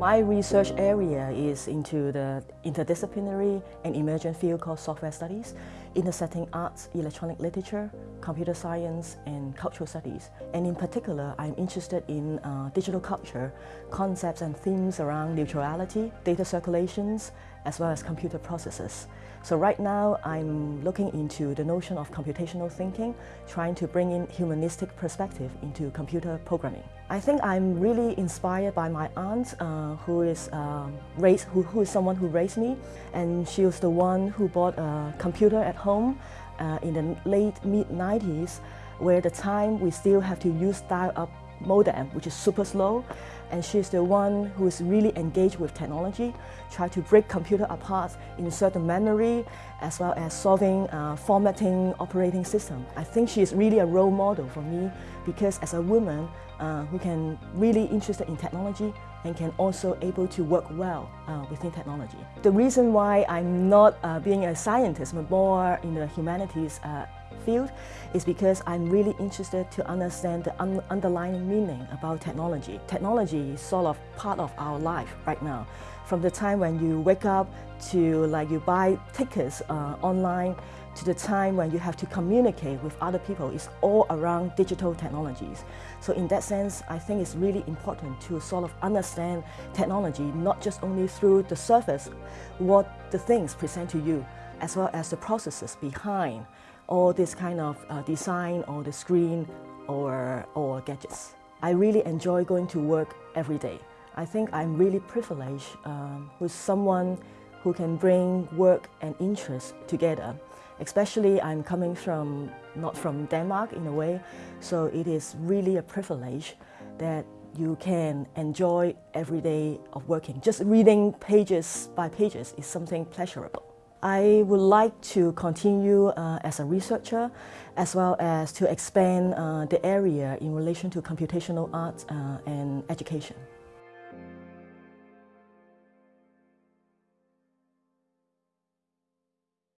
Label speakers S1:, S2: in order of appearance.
S1: My research area is into the interdisciplinary and emergent field called software studies, intersecting arts, electronic literature, computer science, and cultural studies. And in particular, I'm interested in uh, digital culture, concepts and themes around neutrality, data circulations, as well as computer processes. So right now, I'm looking into the notion of computational thinking, trying to bring in humanistic perspective into computer programming. I think I'm really inspired by my aunt, uh, who is um, raised, who, who is someone who raised me, and she was the one who bought a computer at home uh, in the late mid-90s, where the time we still have to use dial-up modem, which is super slow. And she's the one who is really engaged with technology, try to break computer apart, insert the memory, as well as solving uh, formatting operating system. I think she is really a role model for me because as a woman uh, who can really interested in technology and can also able to work well uh, within technology. The reason why I'm not uh, being a scientist, but more in the humanities uh, field is because I'm really interested to understand the un underlying meaning about technology. Technology sort of part of our life right now. From the time when you wake up to like you buy tickets uh, online to the time when you have to communicate with other people is all around digital technologies. So in that sense, I think it's really important to sort of understand technology, not just only through the surface, what the things present to you, as well as the processes behind all this kind of uh, design or the screen or, or gadgets. I really enjoy going to work every day. I think I'm really privileged um, with someone who can bring work and interest together. Especially I'm coming from, not from Denmark in a way, so it is really a privilege that you can enjoy every day of working. Just reading pages by pages is something pleasurable. I would like to continue uh, as a researcher as well as to expand uh, the area in relation to computational arts uh, and education.